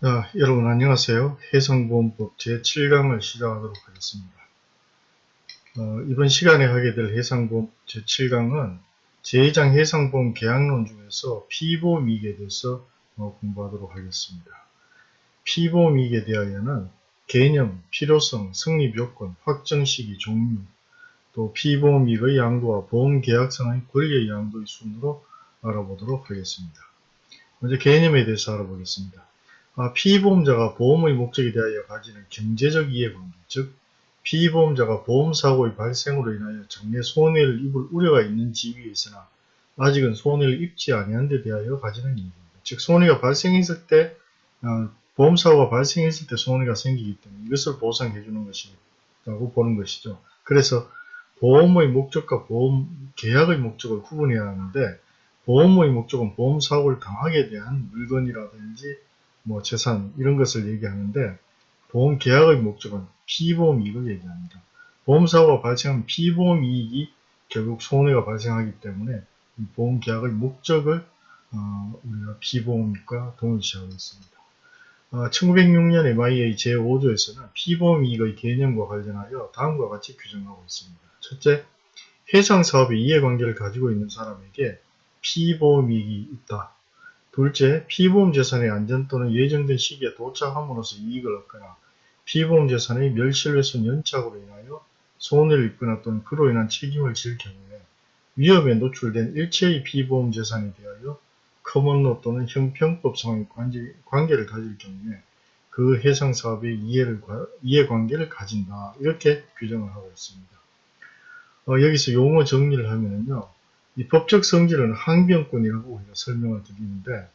아, 여러분 안녕하세요. 해상보험법 제7강을 시작하도록 하겠습니다. 어, 이번 시간에 하게 될 해상보험 제7강은 제2장 해상보험 계약론 중에서 피보험이익에 대해서 어, 공부하도록 하겠습니다. 피보험이익에 대하여는 개념, 필요성, 성립요건, 확정시기, 종류, 또 피보험이익의 양도와 보험계약상의 권리의 양도의 순으로 알아보도록 하겠습니다. 먼저 개념에 대해서 알아보겠습니다. 아, 피보험자가 보험의 목적에 대하여 가지는 경제적 이해관계, 즉 피보험자가 보험사고의 발생으로 인하여 정례 손해를 입을 우려가 있는 지위에 있으나 아직은 손해를 입지 아니한 데 대하여 가지는 이익입니다. 즉 손해가 발생했을 때 어, 보험사고가 발생했을 때 손해가 생기기 때문에 이것을 보상해 주는 것이라고 보는 것이죠. 그래서 보험의 목적과 보험 계약의 목적을 구분해야 하는데 보험의 목적은 보험사고를 당하게 대한 물건이라든지 뭐 재산 이런 것을 얘기하는데 보험 계약의 목적은 피보험 이익을 얘기합니다. 보험사고가 발생한 피보험 이익이 결국 손해가 발생하기 때문에 보험 계약의 목적을 어, 우리가 피보험과 동일시하고 있습니다. 어, 1906년 MIA 제5조에서는 피보험 이익의 개념과 관련하여 다음과 같이 규정하고 있습니다. 첫째, 해상 사업의 이해관계를 가지고 있는 사람에게 피보험 이익이 있다. 둘째, 피보험 재산의 안전 또는 예정된 시기에 도착함으로써 이익을 얻거나 피보험 재산의 멸실훼손 연착으로 인하여 손해를 입거나 또는 그로 인한 책임을 질 경우에 위험에 노출된 일체의 피보험 재산에 대하여 커먼로 또는 형평법상의 관계, 를 가질 경우에 그 해상 사업의 이해를, 이해관계를 가진다. 이렇게 규정을 하고 있습니다. 어, 여기서 용어 정리를 하면요. 이 법적 성질은 항변권이라고 우리가 설명을 드리는데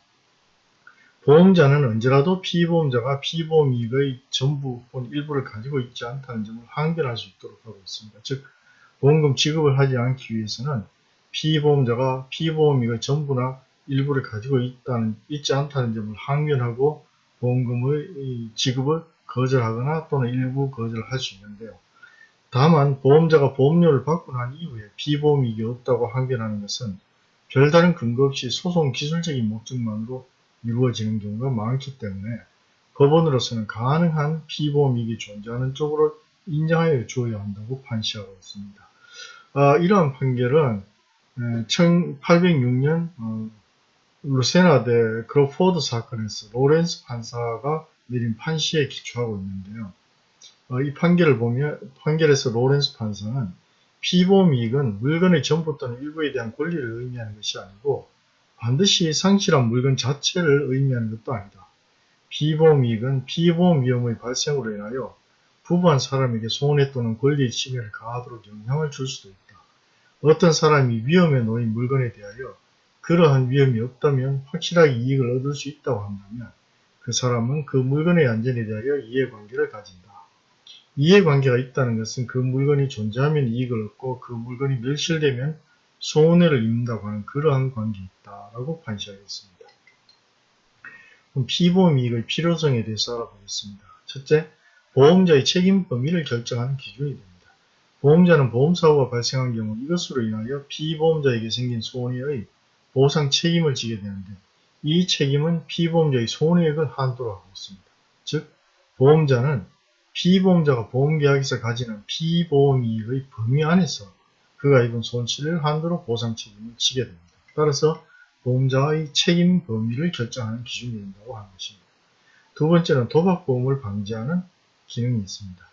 보험자는 언제라도 피보험자가 피보험 이익의 전부 혹은 일부를 가지고 있지 않다는 점을 항변할 수 있도록 하고 있습니다. 즉 보험금 지급을 하지 않기 위해서는 피보험자가 피보험 이익의 전부나 일부를 가지고 있다는, 있지 않다는 점을 항변하고 보험금의 지급을 거절하거나 또는 일부 거절할 수 있는데요. 다만 보험자가 보험료를 받고 난 이후에 피보험이익이 없다고 항변하는 것은 별다른 근거 없이 소송 기술적인 목적만으로 이루어지는 경우가 많기 때문에 법원으로서는 가능한 피보험이익이 존재하는 쪽으로 인정하여 주어야 한다고 판시하고 있습니다. 아, 이러한 판결은 1806년 어, 루세나 대 크로포드 사건에서 로렌스 판사가 내린 판시에 기초하고 있는데요. 어, 이 판결을 보면 판결에서 로렌스 판사는 피보험 이익은 물건의 전부 또는 일부에 대한 권리를 의미하는 것이 아니고 반드시 상실한 물건 자체를 의미하는 것도 아니다. 피보험 이익은 피보험 위험의 발생으로 인하여 부보한 사람에게 손해 또는 권리의 침해를 가하도록 영향을 줄 수도 있다. 어떤 사람이 위험에 놓인 물건에 대하여 그러한 위험이 없다면 확실하게 이익을 얻을 수 있다고 한다면 그 사람은 그 물건의 안전에 대하여 이해관계를 가진다. 이해관계가 있다는 것은 그 물건이 존재하면 이익을 얻고 그 물건이 멸실되면 손해를 입는다고 하는 그러한 관계에 있다라고 판시하겠습니다. 그럼 피보험 이익의 필요성에 대해서 알아보겠습니다. 첫째, 보험자의 책임 범위를 결정하는 기준이 됩니다. 보험자는 보험사고가 발생한 경우 이것으로 인하여 피보험자에게 생긴 손해의 보상 책임을 지게 되는데 이 책임은 피보험자의 손해액을 한도로 하고 있습니다. 즉, 보험자는 피보험자가 보험계약에서 가지는 피보험이익의 범위 안에서 그가 입은 손실을 한도로 보상 책임을 지게 됩니다. 따라서 보험자의 책임 범위를 결정하는 기준이 된다고 하는 것입니다. 두 번째는 도박보험을 방지하는 기능이 있습니다.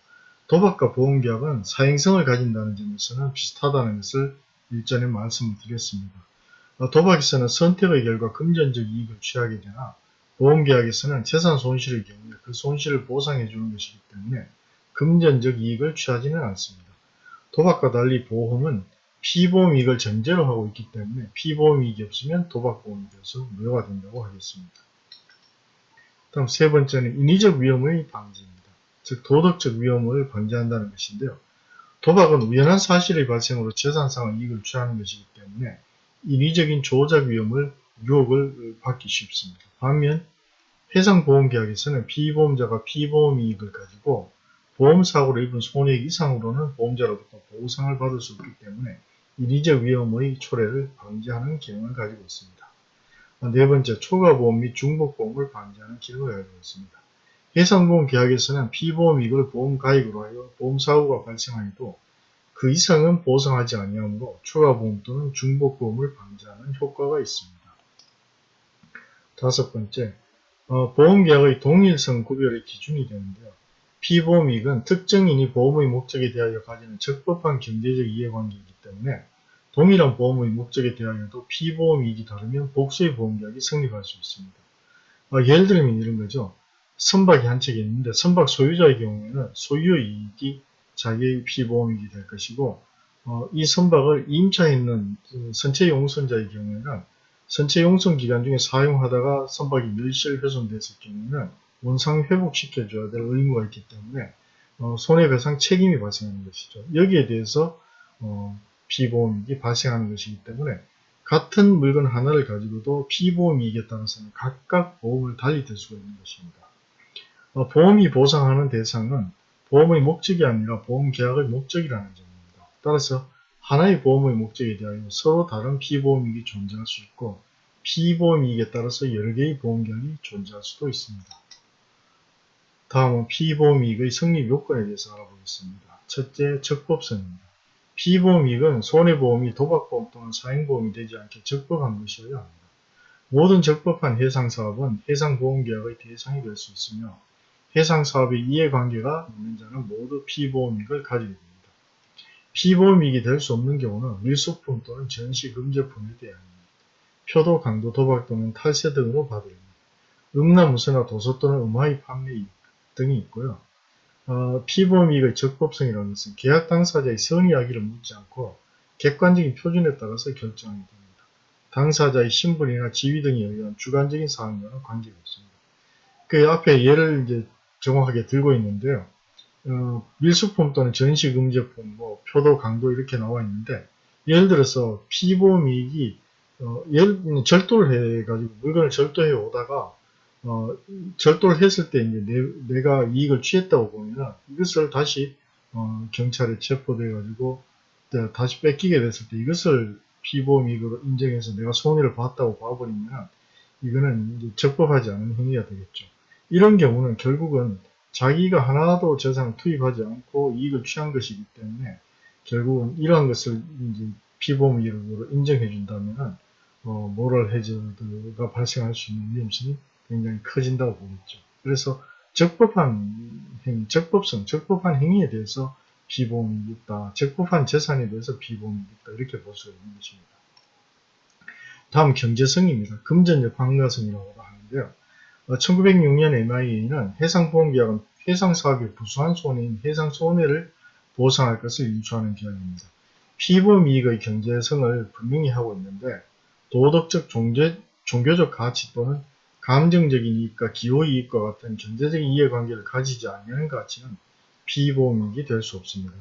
도박과 보험계약은 사행성을 가진다는 점에서는 비슷하다는 것을 일전에 말씀을 드렸습니다. 도박에서는 선택의 결과 금전적 이익을 취하게 되나 보험계약에서는 재산 손실의 경우에 그 손실을 보상해 주는 것이기 때문에 금전적 이익을 취하지는 않습니다. 도박과 달리 보험은 피보험 이익을 전제로 하고 있기 때문에 피보험 이익이 없으면 도박보험이 되어서 무효가 된다고 하겠습니다. 다음 세 번째는 인위적 위험의 방지입니다. 즉 도덕적 위험을 방지한다는 것인데요. 도박은 우연한 사실의 발생으로 재산상의 이익을 취하는 것이기 때문에 인위적인 조작 위험을 유혹을 받기 쉽습니다. 반면 해상보험계약에서는 피보험자가 피보험 이익을 가지고 보험사고로 입은 손해액 이상으로는 보험자로부터 보상을 받을 수 없기 때문에 인위적 위험의 초래를 방지하는 기능을 가지고 있습니다. 어, 네 번째, 초과보험 및 중복보험을 방지하는 기능을 가지고 있습니다. 해상보험 계약에서는 피보험 이익을 보험 가입으로 하여 보험사고가 발생하여도 그 이상은 보상하지 아니하므로 초과보험 또는 중복보험을 방지하는 효과가 있습니다. 다섯 번째, 어, 보험계약의 동일성 구별의 기준이 되는데요. 피보험이익은 특정인이 보험의 목적에 대하여 가지는 적법한 경제적 이해관계이기 때문에 동일한 보험의 목적에 대하여도 피보험이익이 다르면 복수의 보험계약이 성립할 수 있습니다. 어, 예를 들면 이런 거죠. 선박이 한 척이 있는데 선박 소유자의 경우에는 소유의 이익이 자기의 피보험이익이 될 것이고 어, 이 선박을 임차했는 그 선체 용선자의 경우에는 선체 용선 기간 중에 사용하다가 선박이 멸실 훼손됐을 경우에는 원상 회복시켜줘야 될 의무가 있기 때문에 어, 손해배상 책임이 발생하는 것이죠. 여기에 대해서 어, 피보험이익이 발생하는 것이기 때문에 같은 물건 하나를 가지고도 피보험이익에 따라서는 각각 보험을 달리 들 수가 있는 것입니다. 어, 보험이 보상하는 대상은 보험의 목적이 아니라 보험 계약의 목적이라는 점입니다. 따라서 하나의 보험의 목적에 대하여 서로 다른 피보험이익이 존재할 수 있고 피보험이익에 따라서 여러 개의 보험계약이 존재할 수도 있습니다. 다음은 피보험이익의 성립 요건에 대해서 알아보겠습니다. 첫째, 적법성입니다. 피보험이익은 손해보험이 도박보험 또는 사행보험이 되지 않게 적법한 것이어야 합니다. 모든 적법한 해상사업은 해상보험계약의 대상이 될 수 있으며 해상사업의 이해관계가 있는 자는 모두 피보험이익을 가지게 됩니다. 피보험이익이 될 수 없는 경우는 밀수품 또는 전시 금제품에 대한 표도, 강도, 도박 또는 탈세 등으로 받으립니다. 음란무쇠나 도서 또는 음화의 판매 이익 등이 있고요. 어, 피보험이익의 적법성이라는 것은 계약 당사자의 선의하기를 묻지 않고 객관적인 표준에 따라서 결정하게 됩니다. 당사자의 신분이나 지위 등에 의한 주관적인 사항과는 관계가 없습니다. 그 앞에 예를 이제 정확하게 들고 있는데요. 어, 밀수품 또는 전시금제품, 뭐 표도, 강도 이렇게 나와 있는데 예를 들어서 피보험이익이 어, 예를 절도를 해가지고 물건을 절도해 오다가 어, 절도를 했을 때 이제 내, 가 이익을 취했다고 보면 이것을 다시 어, 경찰에 체포돼 가지고 다시 뺏기게 됐을 때 이것을 피보험이익으로 인정해서 내가 손해를 봤다고 봐버리면 이거는 적법하지 않은 행위가 되겠죠. 이런 경우는 결국은 자기가 하나도 재산을 투입하지 않고 이익을 취한 것이기 때문에 결국은 이러한 것을 이제 피보험이익으로 인정해 준다면 어, 모럴 해저드가 발생할 수 있는 위험성이 굉장히 커진다고 보겠죠. 그래서 적법한 행위, 적법성, 적법한 행위에 대해서 비보험이 있다. 적법한 재산에 대해서 비보험이 있다. 이렇게 볼 수가 있는 것입니다. 다음 경제성입니다. 금전적 환가성이라고 하는데요. 1906년 MIA는 해상보험계약은 해상사업의 부수한 손해인 해상 손해를 보상할 것을 인수하는 계약입니다. 피보험 이익의 경제성을 분명히 하고 있는데 도덕적 종제, 종교적 가치 또는 감정적인 이익과 기호이익과 같은 경제적인 이해관계를 가지지 않는 가치는 피보험이익이 될 수 없습니다.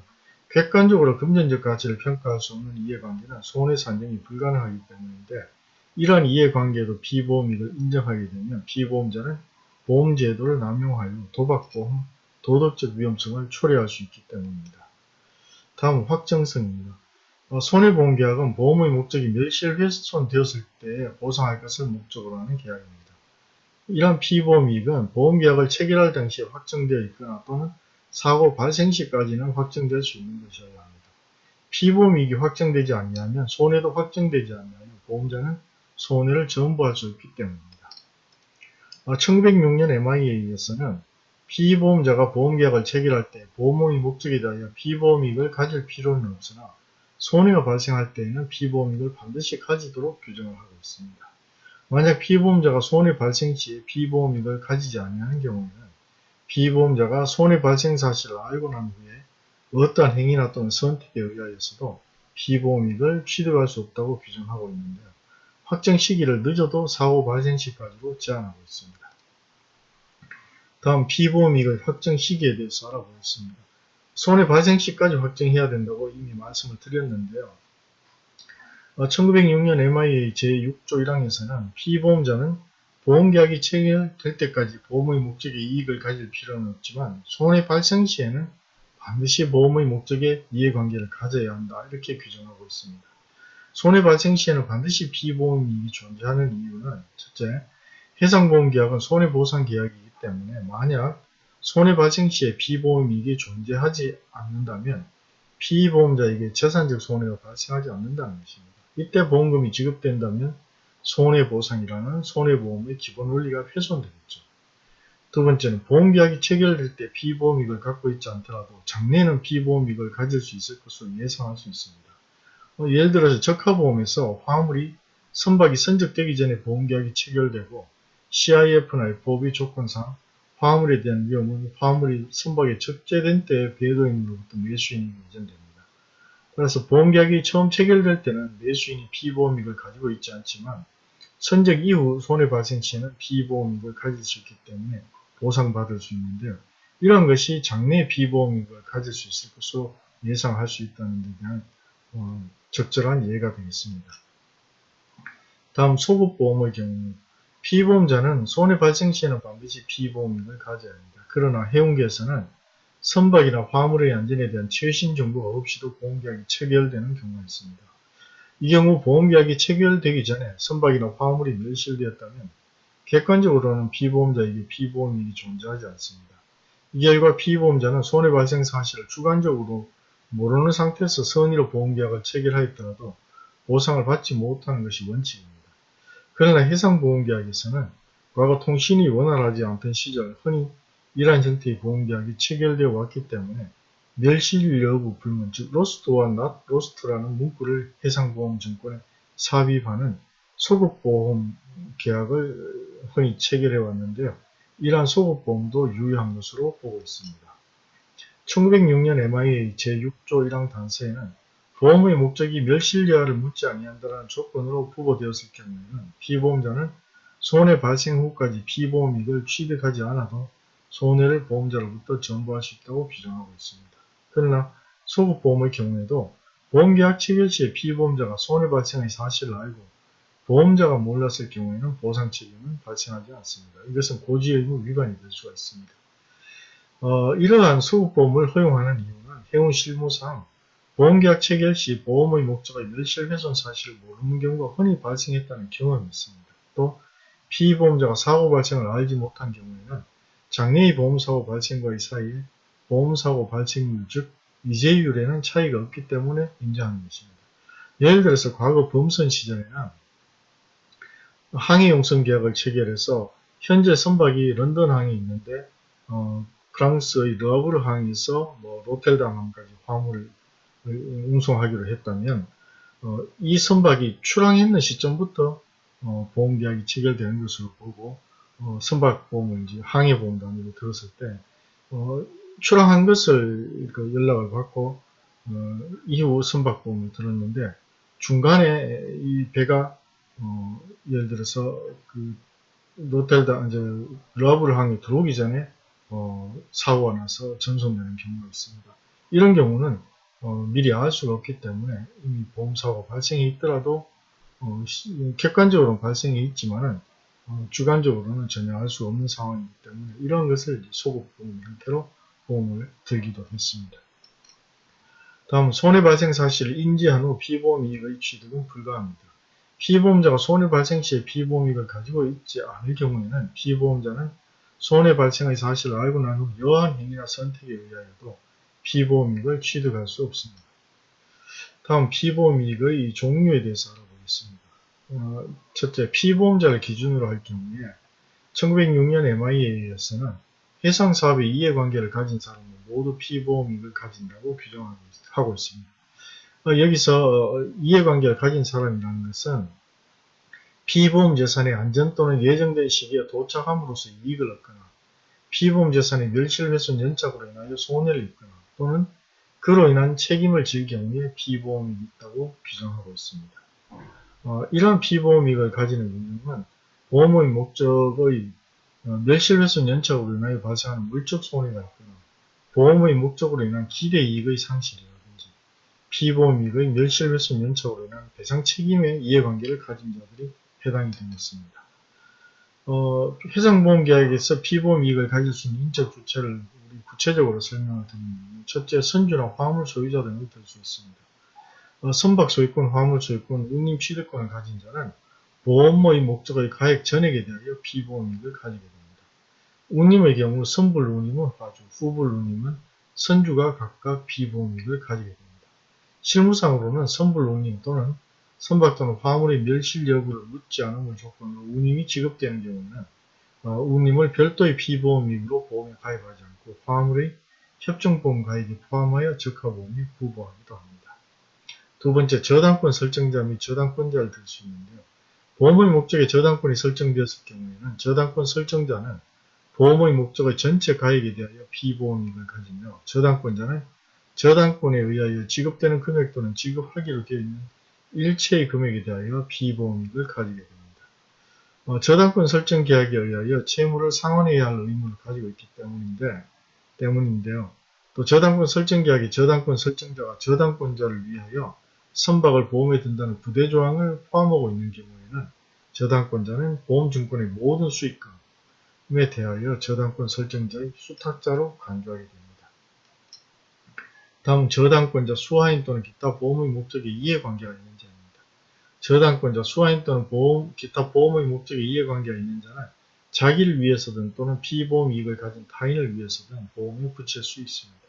객관적으로 금전적 가치를 평가할 수 없는 이해관계는 손해 산정이 불가능하기 때문인데 이러한 이해관계도 피보험이익을 인정하게 되면 피보험자는 보험제도를 남용하여 도박보험, 도덕적 위험성을 초래할 수 있기 때문입니다. 다음 확정성입니다. 어, 손해보험계약은 보험의 목적이 멸실훼손되었을 때 보상할 것을 목적으로 하는 계약입니다. 이러한 피보험이익은 보험계약을 체결할 당시에 확정되어 있거나 또는 사고 발생 시까지는 확정될 수 있는 것이어야 합니다. 피보험이익이 확정되지 않냐면 손해도 확정되지 않냐면 보험자는 손해를 전부할 수 있기 때문입니다. 1906년 MIA에서는 피보험자가 보험계약을 체결할 때 보험의 목적에 대하여 피보험이익을 가질 필요는 없으나 손해가 발생할 때에는 피보험이익을 반드시 가지도록 규정을 하고 있습니다. 만약 피보험자가 손해 발생 시에 피보험이익을 가지지 아니하는 경우에는 피보험자가 손해 발생 사실을 알고 난 후에 어떠한 행위나 또는 선택에 의하여서도 피보험이익을 취득할 수 없다고 규정하고 있는데요. 확정 시기를 늦어도 사고 발생 시까지로 제한하고 있습니다. 다음 피보험이익의 확정 시기에 대해서 알아보겠습니다. 손해 발생 시까지 확정해야 된다고 이미 말씀을 드렸는데요. 1906년 MIA 제6조 1항에서는 피보험자는 보험계약이 체결될 때까지 보험의 목적에 이익을 가질 필요는 없지만 손해 발생 시에는 반드시 보험의 목적에 이해관계를 가져야 한다 이렇게 규정하고 있습니다. 손해 발생 시에는 반드시 피보험 이익이 존재하는 이유는 첫째, 해상보험 계약은 손해보상 계약이기 때문에 만약 손해 발생 시에 피보험 이익이 존재하지 않는다면 피보험자에게 재산적 손해가 발생하지 않는다는 것입니다. 이때 보험금이 지급된다면 손해보상이라는 손해보험의 기본 원리가 훼손되겠죠. 두 번째는 보험계약이 체결될 때 피보험이익을 갖고 있지 않더라도 장래에는 피보험이익을 가질 수 있을 것으로 예상할 수 있습니다. 어, 예를 들어서 적합보험에서 화물이 선박이 선적되기 전에 보험계약이 체결되고 CIF나 FOB 조건상 화물에 대한 위험은 화물이 선박에 적재된 때에 배도인으로부터 매수인이 예정됩니다. 그래서 보험계약이 처음 체결될 때는 매수인이 피보험이익을 가지고 있지 않지만 선적 이후 손해 발생 시에는 피보험이익을 가질 수 있기 때문에 보상받을 수 있는데요. 이런 것이 장래 피보험이익을 가질 수 있을 것으로 예상할 수 있다는 데 대한 어, 적절한 예가 되겠습니다. 다음 소급보험의 경우 피보험자는 손해 발생 시에는 반드시 피보험이익을 가져야 합니다. 그러나 해운계에서는 선박이나 화물의 안전에 대한 최신 정보가 없이도 보험계약이 체결되는 경우가 있습니다. 이 경우 보험계약이 체결되기 전에 선박이나 화물이 멸실되었다면 객관적으로는 피보험자에게 피보험이익이 존재하지 않습니다. 이 결과 피보험자는 손해발생 사실을 주관적으로 모르는 상태에서 선의로 보험계약을 체결하였더라도 보상을 받지 못하는 것이 원칙입니다. 그러나 해상보험계약에서는 과거 통신이 원활하지 않던 시절 흔히 이러한 형태의 보험계약이 체결되어 왔기 때문에 멸실 여부 불문, 즉 lost or not lost라는 문구를 해상보험증권에 삽입하는 소급보험 계약을 흔히 체결해 왔는데요. 이러한 소급보험도 유효한 것으로 보고 있습니다. 1906년 MIA 제6조 1항 단서에는 보험의 목적이 멸실 여하를 묻지 아니한다는 조건으로 부보되었을 경우에는 피보험자는 손해 발생 후까지 피보험이익을 취득하지 않아도 손해를 보험자로부터 전부할 수 있다고 규정하고 있습니다. 그러나 소급보험의 경우에도 보험계약 체결 시에 피보험자가 손해 발생의 사실을 알고 보험자가 몰랐을 경우에는 보상 책임은 발생하지 않습니다. 이것은 고지의무 위반이 될 수가 있습니다. 어, 이러한 소급보험을 허용하는 이유는 해운 실무상 보험계약 체결 시 보험의 목적의 멸실훼손 사실을 모르는 경우가 흔히 발생했다는 경험이 있습니다. 또 피보험자가 사고 발생을 알지 못한 경우에는 장래의 보험사고 발생과의 사이에 보험사고 발생률 즉 이재율에는 차이가 없기 때문에 인정하는 것입니다. 예를 들어서 과거 범선 시절에는 항해 용선 계약을 체결해서 현재 선박이 런던 항에 있는데 어, 프랑스의 르아브르 항에서 뭐 로텔담 항까지 화물을 운송하기로 했다면 어, 이 선박이 출항했는 시점부터 어, 보험 계약이 체결되는 것으로 보고 어, 선박 보험을 이제 항해 보험 단위로 들었을 때 어, 출항한 것을 그 연락을 받고 어, 이후 선박 보험을 들었는데 중간에 이 배가 어, 예를 들어서 그 로텔다 이제 러블 항에 들어오기 전에 어, 사고가 나서 전송되는 경우가 있습니다. 이런 경우는 어, 미리 알 수가 없기 때문에 이미 보험사고 발생이 있더라도 어, 객관적으로는 발생이 있지만은 어, 주관적으로는 전혀 알 수 없는 상황이기 때문에 이런 것을 소급 보험 형태로 보험을 들기도 했습니다. 다음 손해 발생 사실을 인지한 후 피보험 이익의 취득은 불가합니다. 피보험자가 손해 발생 시에 피보험 이익을 가지고 있지 않을 경우에는 피보험자는 손해 발생의 사실을 알고 난 후 여한 행위나 선택에 의하여도 피보험 이익을 취득할 수 없습니다. 다음 피보험 이익의 종류에 대해서 알아보겠습니다. 어, 첫째, 피보험자를 기준으로 할 경우에 1906년 MIA에서는 해상사업의 이해관계를 가진 사람은 모두 피보험이익을 가진다고 규정하고 있습니다. 어, 여기서 어, 이해관계를 가진 사람이라는 것은 피보험 재산의 안전 또는 예정된 시기에 도착함으로써 이익을 얻거나 피보험 재산의 멸실훼손 연착으로 인하여 손해를 입거나 또는 그로 인한 책임을 질 경우에 피보험이 있다고 규정하고 있습니다. 어, 이러한 피보험이익을 가지는 운영은 보험의 목적의 어, 멸실훼손 연착으로 인하여 발생하는 물적 손해가 있거나 보험의 목적으로 인한 기대 이익의 상실이라든지 피보험이익의 멸실훼손 연착으로 인한 배상 책임의 이해관계를 가진 자들이 해당이 되겠습니다. 어, 해상보험계약에서 피보험 이익을 가질 수 있는 인적 주체를 구체적으로 설명을 드리면 첫째, 선주나 화물 소유자 등이 될수 있습니다. 어, 선박 소유권, 화물 소유권, 운임 취득권을 가진 자는 보험의 목적의 가액 전액에 대하여 피보험 이익을 가지게 됩니다. 운임의 경우 선불 운임은 화주, 후불 운임은 선주가 각각 피보험 이익을 가지게 됩니다. 실무상으로는 선불 운임 또는 선박 또는 화물의 멸실 여부를 묻지 않음을 조건으로 운임이 지급되는 경우는 어, 운임을 별도의 피보험이익으로 보험에 가입하지 않고 화물의 협정보험 가입에 포함하여 적하보험이 부보하기도 합니다. 두 번째, 저당권 설정자 및 저당권자를 들 수 있는데요. 보험의 목적에 저당권이 설정되었을 경우에는 저당권 설정자는 보험의 목적의 전체 가액에 대하여 피보험이익을 가지며 저당권자는 저당권에 의하여 지급되는 금액 또는 지급하기로 되어 있는 일체의 금액에 대하여 피보험이익을 가지게 됩니다. 어, 저당권 설정 계약에 의하여 채무를 상환해야 할 의무를 가지고 있기 때문인데, 때문인데요. 또 저당권 설정 계약의 저당권 설정자가 저당권자를 위하여 선박을 보험에 든다는 부대 조항을 포함하고 있는 경우에는 저당권자는 보험증권의 모든 수익금에 대하여 저당권 설정자의 수탁자로 간주하게 됩니다. 다음 저당권자 수하인 또는 기타 보험의 목적에 이해관계가 있는 자입니다. 저당권자 수하인 또는 보험, 기타 보험의 목적에 이해관계가 있는 자는 자기를 위해서든 또는 피보험 이익을 가진 타인을 위해서든 보험에 붙일 수 있습니다.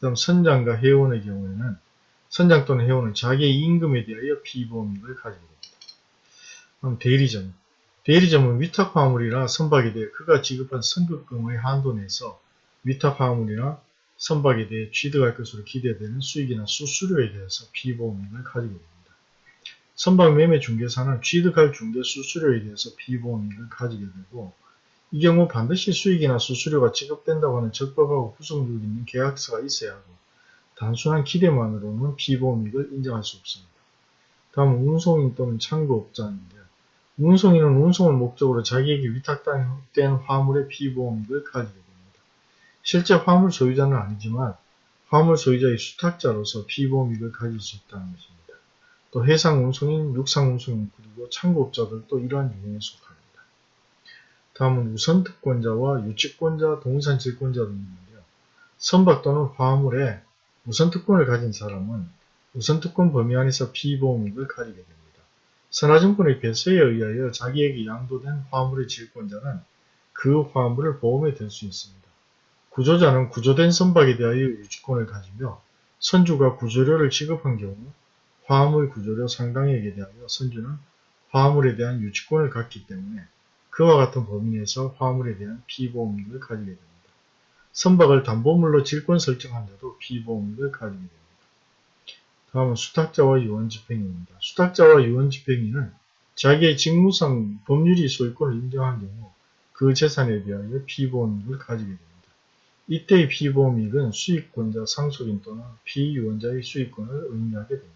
다음 선장과 회원의 경우에는 선장 또는 회원은 자기의 임금에 대하여 피보험 이익을 됩니다. 다음 대리점 대리점은 위탁 화물이나 선박에 대해 그가 지급한 선급금의 한도 내에서 위탁 화물이나 선박에 대해 취득할 것으로 기대되는 수익이나 수수료에 대해서 비보험액을 가지게 됩니다. 선박 매매 중개사는 취득할 중개 수수료에 대해서 비보험액을 가지게 되고 이 경우 반드시 수익이나 수수료가 지급된다고 하는 적법하고 구성력 있는 계약서가 있어야 하고 단순한 기대만으로는 비보험액을 인정할 수 없습니다. 다음은 운송인 또는 창고업자인데요. 운송인은 운송을 목적으로 자기에게 위탁된 화물의 비보험액을 가지게 됩니다. 실제 화물 소유자는 아니지만 화물 소유자의 수탁자로서 피보험이익을 가질 수 있다는 것입니다. 또 해상 운송인, 육상 운송인 그리고 창고업자들도 이러한 유형에 속합니다. 다음은 우선특권자와 유치권자, 동산질권자 등이 있는데요. 선박 또는 화물에 우선특권을 가진 사람은 우선특권 범위 안에서 피보험이익을 가지게 됩니다. 선화증권의 배서에 의하여 자기에게 양도된 화물의 질권자는 그 화물을 보험에 들 수 있습니다. 구조자는 구조된 선박에 대하여 유지권을 가지며 선주가 구조료를 지급한 경우 화물 구조료 상당액에 대하여 선주는 화물에 대한 유치권을 갖기 때문에 그와 같은 범위 내에서 화물에 대한 피보험익을 가지게 됩니다. 선박을 담보물로 질권 설정한 자도 피보험익을 가지게 됩니다. 다음은 수탁자와 유언집행인입니다. 수탁자와 유언집행인은 자기의 직무상 법률이 소유권을 인정한 경우 그 재산에 대하여 피보험익을 가지게 됩니다. 이때의 피보험이익은 수익권자 상속인 또는 피유언자의 수익권을 의미하게 됩니다.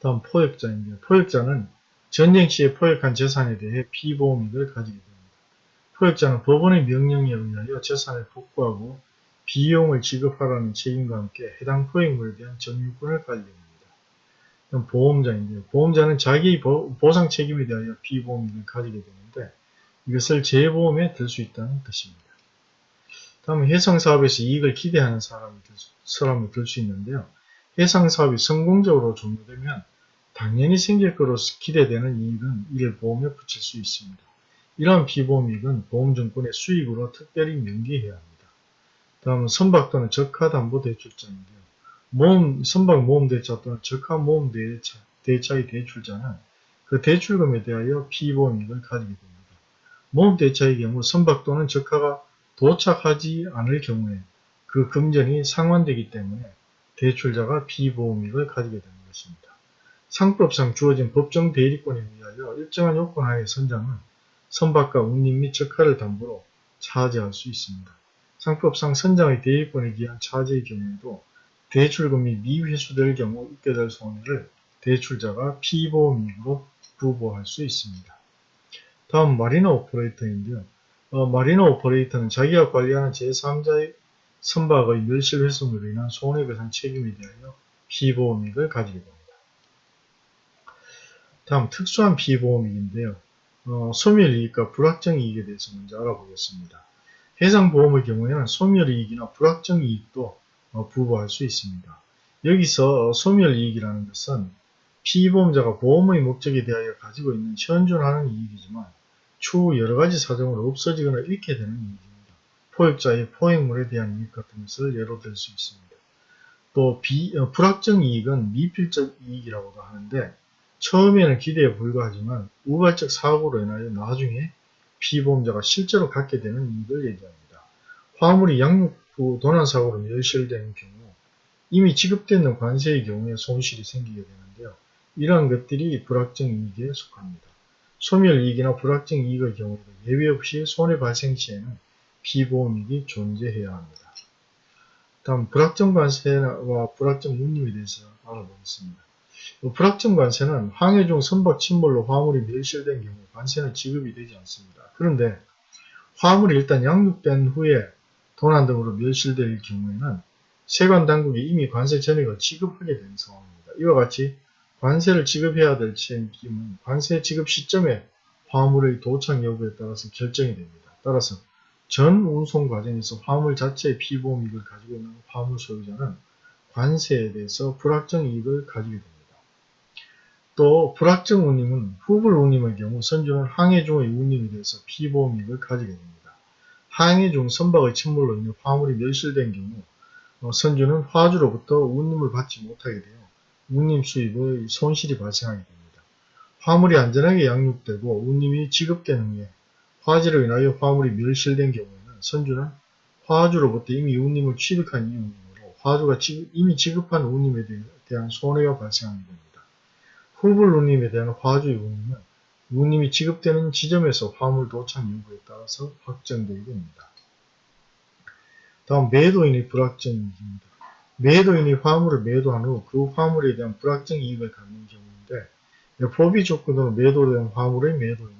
다음 포획자입니다. 포획자는 전쟁 시에 포획한 재산에 대해 피보험이익을 가지게 됩니다. 포획자는 법원의 명령에 의하여 재산을 복구하고 비용을 지급하라는 책임과 함께 해당 포획물에 대한 점유권을 가지게 됩니다. 보험자인데요. 보험자는 자기 보상 책임에 대하여 피보험이익을 가지게 되는데 이것을 재보험에 들 수 있다는 뜻입니다. 다음은 해상사업에서 이익을 기대하는 사람이 사람을 들수 있는데요. 해상사업이 성공적으로 종료되면 당연히 생길 것으로 기대되는 이익은 이를 보험에 붙일 수 있습니다. 이러한 비보험이익은 보험증권의 수익으로 특별히 명기해야 합니다. 다음은 선박 또는 적하담보대출자인데요. 모험, 선박 모험대차 또는 적하모험대차, 대차의 대출자는 그 대출금에 대하여 피보험이익을 가지게 됩니다. 모험대차의 경우 선박 또는 적하가 도착하지 않을 경우에 그 금전이 상환되기 때문에 대출자가 비보험이익을 가지게 되는 것입니다. 상법상 주어진 법정 대리권에 의하여 일정한 요건 하에 선장은 선박과 운임 및 적하를 담보로 차지할 수 있습니다. 상법상 선장의 대리권에 기한 차지의 경우에도 대출금이 미회수될 경우 있게 될 손해를 대출자가 피보험이익으로 부보할 수 있습니다. 다음 마리너 오퍼레이터인데요. 어, 마리너 오퍼레이터는 자기가 관리하는 제3자의 선박의 멸실 훼손으로 인한 손해배상 책임에 대하여 피보험이익을 가지게 됩니다. 다음 특수한 피보험이익인데요. 어, 소멸이익과 불확정이익에 대해서 먼저 알아보겠습니다. 해상보험의 경우에는 소멸이익이나 불확정이익도 어, 부과할 수 있습니다. 여기서 소멸이익이라는 것은 피보험자가 보험의 목적에 대하여 가지고 있는 현존하는 이익이지만 추후 여러가지 사정으로 없어지거나 잃게 되는 이익입니다. 포획자의 포획물에 대한 이익 같은 것을 예로 들 수 있습니다. 또 비, 어, 불확정 이익은 미필적 이익이라고도 하는데 처음에는 기대에 불과하지만 우발적 사고로 인하여 나중에 피보험자가 실제로 갖게 되는 이익을 얘기합니다. 화물이 양육 후 도난사고로 멸실된 경우 이미 지급되는 관세의 경우에 손실이 생기게 되는데요. 이러한 것들이 불확정 이익에 속합니다. 소멸이익이나 불확정 이익의 경우에도 예외 없이 손해 발생 시에는 피보험이익이 존재해야 합니다. 다음 불확정 관세와 불확정 운임에 대해서 알아보겠습니다. 불확정 관세는 항해 중 선박 침몰로 화물이 멸실된 경우 관세는 지급이 되지 않습니다. 그런데 화물이 일단 양육된 후에 도난 등으로 멸실될 경우에는 세관 당국이 이미 관세 전액을 지급하게 되는 상황입니다. 이와 같이 관세를 지급해야 될 책임은 관세 지급 시점에 화물의 도착 여부에 따라서 결정이 됩니다. 따라서 전 운송 과정에서 화물 자체의 피보험 이익을 가지고 있는 화물 소유자는 관세에 대해서 불확정 이익을 가지게 됩니다. 또 불확정 운임은 후불 운임의 경우 선주는 항해 중의 운임에 대해서 피보험 이익을 가지게 됩니다. 항해 중 선박의 침몰로 인해 화물이 멸실된 경우 어, 선주는 화주로부터 운임을 받지 못하게 되어 운임 수입의 손실이 발생하게 됩니다. 화물이 안전하게 양육되고 운임이 지급된 후에 화재로 인하여 화물이 멸실된 경우에는 선주는 화주로부터 이미 운임을 취득한 이유로 화주가 이미 지급한 운임에 대한 손해가 발생하게 됩니다. 후불 운임에 대한 화주의 운임은 운임이 지급되는 지점에서 화물 도착 여부에 따라서 확정되게 됩니다. 다음 매도인의 불확정 이익입니다. 매도인이 화물을 매도한 후 그 화물에 대한 불확정 이익을 갖는 경우인데 법이 조건으로 매도된 화물의 매도인은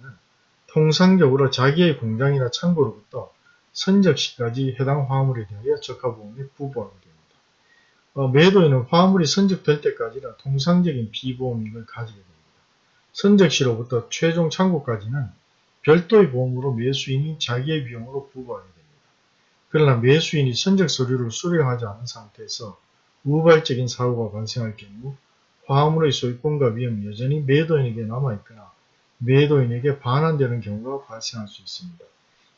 통상적으로 자기의 공장이나 창고로부터 선적시까지 해당 화물에 대하여 적합보험에 부부하게 됩니다. 어, 매도인은 화물이 선적될 때까지는 통상적인 비보험이익을 가지게 됩니다. 선적시로부터 최종 창고까지는 별도의 보험으로 매수인이 자기의 비용으로 부부하게 됩니다. 그러나 매수인이 선적 서류를 수령하지 않은 상태에서 우발적인 사고가 발생할 경우 화물의 소유권과 위험이 여전히 매도인에게 남아있거나 매도인에게 반환되는 경우가 발생할 수 있습니다.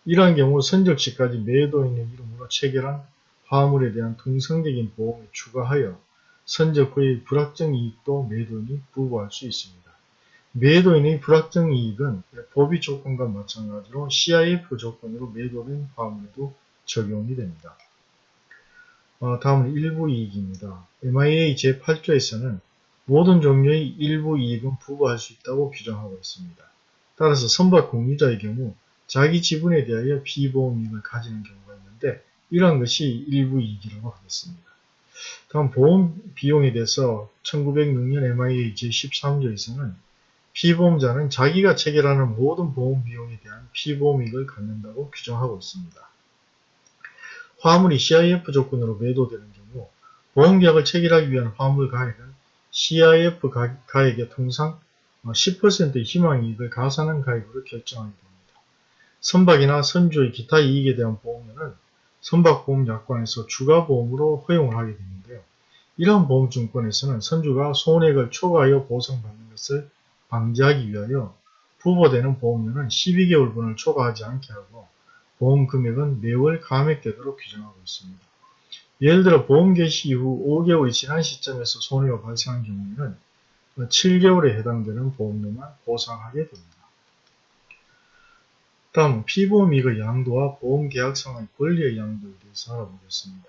이러한 경우 선적시까지 매도인의 이름으로 체결한 화물에 대한 통상적인 보험에 추가하여 선적 후의 불확정 이익도 매도인이 부과할 수 있습니다. 매도인의 불확정 이익은 법의 조건과 마찬가지로 CIF 조건으로 매도된 화물에도 적용이 됩니다. 어, 다음은 일부 이익입니다. MIA 제8조에서는 모든 종류의 일부 이익은 부과할 수 있다고 규정하고 있습니다. 따라서 선박 공유자의 경우 자기 지분에 대하여 비보험 이익을 가지는 경우가 있는데 이러한 것이 일부 이익이라고 하겠습니다. 다음 보험 비용에 대해서 1906년 MIA 제13조에서는 피보험자는 자기가 체결하는 모든 보험 비용에 대한 피보험 이익을 갖는다고 규정하고 있습니다. 화물이 CIF 조건으로 매도되는 경우 보험계약을 체결하기 위한 화물 가액은 CIF 가액의 통상 10%의 희망이익을 가산한 가액으로 결정하게 됩니다. 선박이나 선주의 기타 이익에 대한 보험료는 선박보험약관에서 추가보험으로 허용을 하게 되는데요. 이러한 보험증권에서는 선주가 손해액을 초과하여 보상받는 것을 방지하기 위하여 부과되는 보험료는 12개월분을 초과하지 않게 하고 보험 금액은 매월 감액되도록 규정하고 있습니다. 예를 들어 보험 개시 이후 5개월이 지난 시점에서 손해가 발생한 경우에는 7개월에 해당되는 보험료만 보상하게 됩니다. 다음 피보험이익의 양도와 보험계약상의 권리의 양도에 대해서 알아보겠습니다.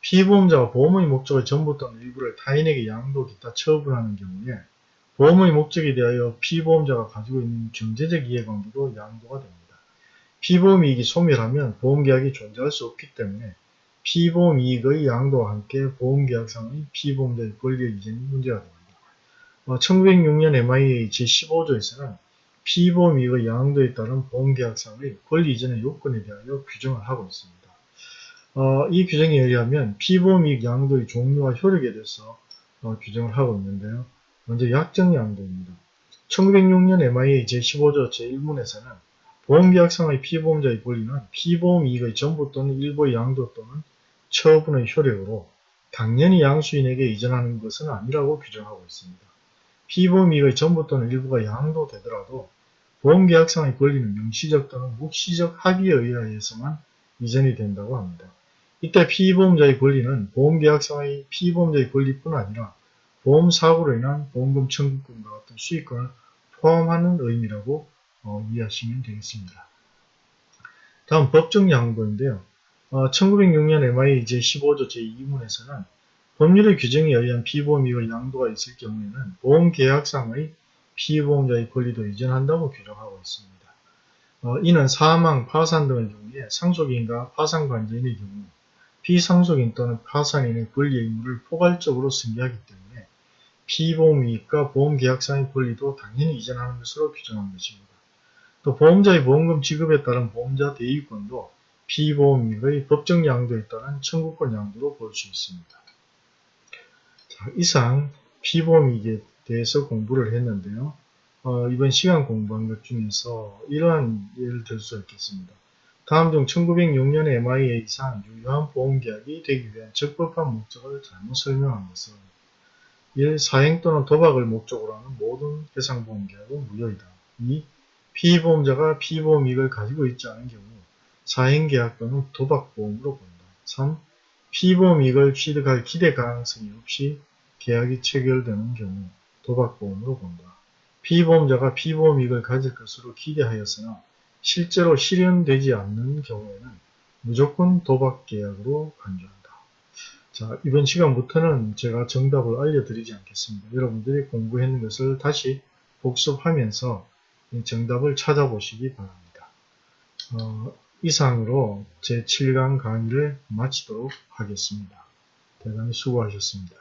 피보험자가 보험의 목적의 전부 또는 일부를 타인에게 양도 기타 처분하는 경우에 보험의 목적에 대하여 피보험자가 가지고 있는 경제적 이해관계도 양도가 됩니다. 피보험이익이 소멸하면 보험계약이 존재할 수 없기 때문에 피보험이익의 양도와 함께 보험계약상의 피보험자의 권리 이전이 문제가 됩니다. 1906년 MIA 제15조에서는 피보험이익의 양도에 따른 보험계약상의 권리 이전의 요건에 대하여 규정을 하고 있습니다. 어, 이 규정에 의하면 피보험이익 양도의 종류와 효력에 대해서 어, 규정을 하고 있는데요. 먼저 약정 양도입니다. 1906년 MIA 제15조 제1문에서는 보험계약상의 피보험자의 권리는 피보험 이익의 전부 또는 일부의 양도 또는 처분의 효력으로 당연히 양수인에게 이전하는 것은 아니라고 규정하고 있습니다. 피보험 이익의 전부 또는 일부가 양도되더라도 보험계약상의 권리는 명시적 또는 묵시적 합의에 의하여서만 이전이 된다고 합니다. 이때 피보험자의 권리는 보험계약상의 피보험자의 권리뿐 아니라 보험사고로 인한 보험금 청구권과 같은 수익권을 포함하는 의미라고 어, 이해하시면 되겠습니다. 다음 법정 양도인데요. 어, 1906년 MI 제15조 제2문에서는 법률의 규정에 의한 피보험이익의 양도가 있을 경우에는 보험계약상의 피보험자의 권리도 이전한다고 규정하고 있습니다. 어, 이는 사망, 파산 등의 경우에 상속인과 파산관계인의 경우 피상속인 또는 파산인의 권리 의무를 포괄적으로 승계하기 때문에 피보험이익과 보험계약상의 권리도 당연히 이전하는 것으로 규정한 것입니다. 또 보험자의 보험금 지급에 따른 보험자 대위권도 피보험이익의 법정 양도에 따른 청구권 양도로 볼 수 있습니다. 자, 이상 피보험이익에 대해서 공부를 했는데요. 어, 이번 시간 공부한 것 중에서 이러한 예를 들 수 있겠습니다. 다음 중 1906년의 MIA상 유효한 보험계약이 되기 위한 적법한 목적을 잘못 설명한 것은 1. 사행 또는 도박을 목적으로 하는 모든 해상보험계약은 무효이다. 2. 피보험자가 피보험이익을 가지고 있지 않은 경우 사행계약 또는 도박보험으로 본다. 3. 피보험이익을 취득할 기대 가능성이 없이 계약이 체결되는 경우 도박보험으로 본다. 피보험자가 피보험이익을 가질 것으로 기대하였으나 실제로 실현되지 않는 경우에는 무조건 도박계약으로 간주한다. 자, 이번 시간부터는 제가 정답을 알려드리지 않겠습니다. 여러분들이 공부했는 것을 다시 복습하면서 정답을 찾아보시기 바랍니다. 어, 이상으로 제7강 강의를 마치도록 하겠습니다. 대단히 수고하셨습니다.